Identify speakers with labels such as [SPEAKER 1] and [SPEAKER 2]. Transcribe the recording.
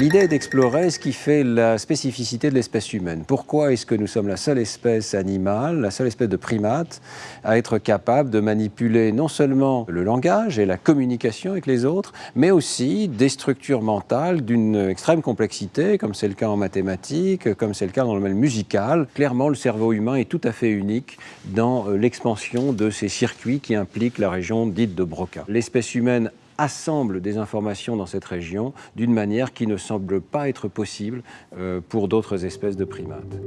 [SPEAKER 1] L'idée est d'explorer ce qui fait la spécificité de l'espèce humaine. Pourquoi est-ce que nous sommes la seule espèce animale, la seule espèce de primate à être capable de manipuler non seulement le langage et la communication avec les autres, mais aussi des structures mentales d'une extrême complexité, comme c'est le cas en mathématiques, comme c'est le cas dans le domaine musical. Clairement, le cerveau humain est tout à fait unique dans euh, l'expansion de ces circuits qui impliquent la région dite de Broca. L'espèce humaine assemble des informations dans cette région d'une manière qui ne semble pas être possible euh, pour d'autres espèces de primates.